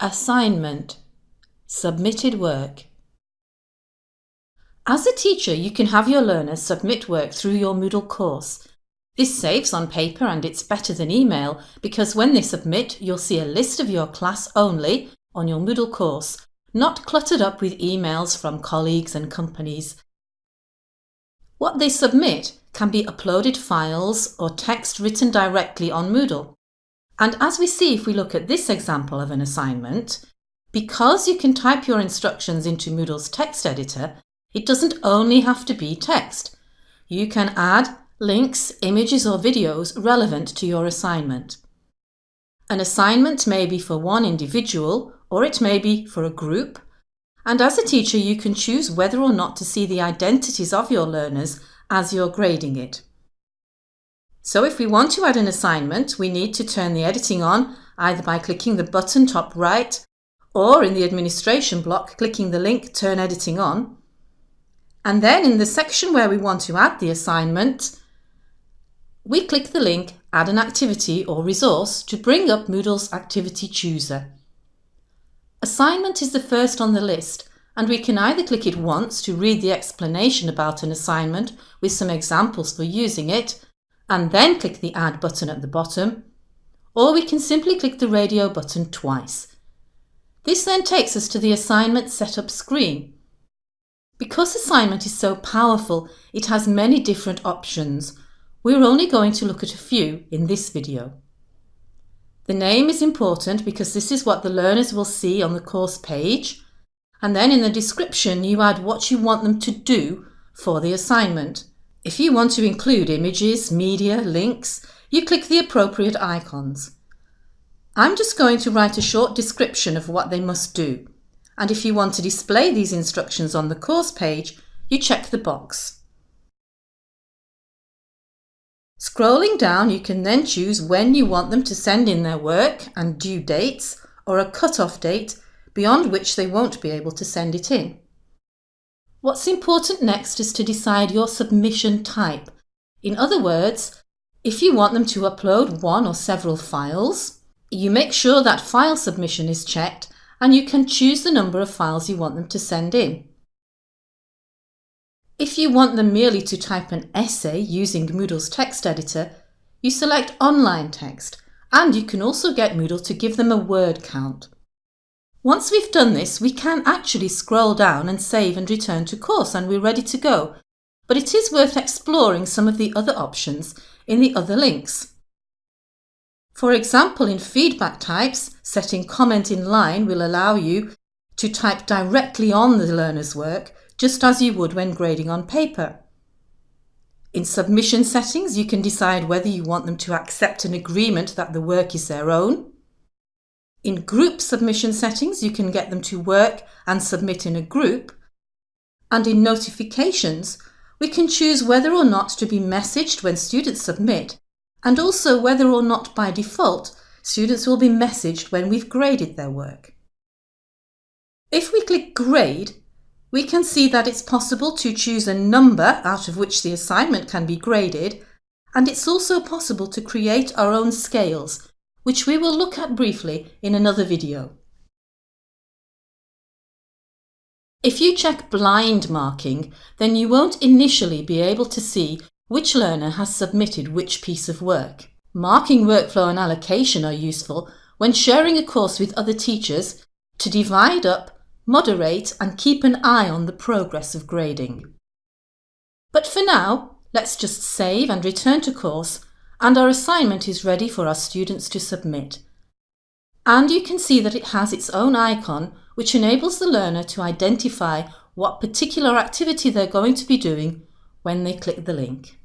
Assignment Submitted work As a teacher, you can have your learners submit work through your Moodle course. This saves on paper and it's better than email because when they submit, you'll see a list of your class only on your Moodle course, not cluttered up with emails from colleagues and companies. What they submit can be uploaded files or text written directly on Moodle. And as we see if we look at this example of an assignment, because you can type your instructions into Moodle's text editor, it doesn't only have to be text. You can add links, images or videos relevant to your assignment. An assignment may be for one individual or it may be for a group. And as a teacher, you can choose whether or not to see the identities of your learners as you're grading it. So if we want to add an assignment, we need to turn the editing on either by clicking the button top right or in the administration block, clicking the link Turn Editing On. And then in the section where we want to add the assignment, we click the link Add an activity or resource to bring up Moodle's Activity Chooser. Assignment is the first on the list and we can either click it once to read the explanation about an assignment with some examples for using it and then click the Add button at the bottom, or we can simply click the radio button twice. This then takes us to the assignment setup screen. Because assignment is so powerful, it has many different options. We're only going to look at a few in this video. The name is important because this is what the learners will see on the course page. And then in the description, you add what you want them to do for the assignment. If you want to include images, media, links, you click the appropriate icons. I'm just going to write a short description of what they must do. And if you want to display these instructions on the course page, you check the box. Scrolling down, you can then choose when you want them to send in their work and due dates or a cut-off date beyond which they won't be able to send it in. What's important next is to decide your submission type. In other words, if you want them to upload one or several files, you make sure that file submission is checked and you can choose the number of files you want them to send in. If you want them merely to type an essay using Moodle's text editor, you select Online Text and you can also get Moodle to give them a word count. Once we've done this, we can actually scroll down and save and return to course and we're ready to go. But it is worth exploring some of the other options in the other links. For example, in feedback types, setting comment in line will allow you to type directly on the learner's work, just as you would when grading on paper. In submission settings, you can decide whether you want them to accept an agreement that the work is their own, in group submission settings, you can get them to work and submit in a group. And in notifications, we can choose whether or not to be messaged when students submit, and also whether or not by default students will be messaged when we've graded their work. If we click Grade, we can see that it's possible to choose a number out of which the assignment can be graded, and it's also possible to create our own scales which we will look at briefly in another video. If you check blind marking, then you won't initially be able to see which learner has submitted which piece of work. Marking workflow and allocation are useful when sharing a course with other teachers to divide up, moderate and keep an eye on the progress of grading. But for now, let's just save and return to course and our assignment is ready for our students to submit. And you can see that it has its own icon which enables the learner to identify what particular activity they're going to be doing when they click the link.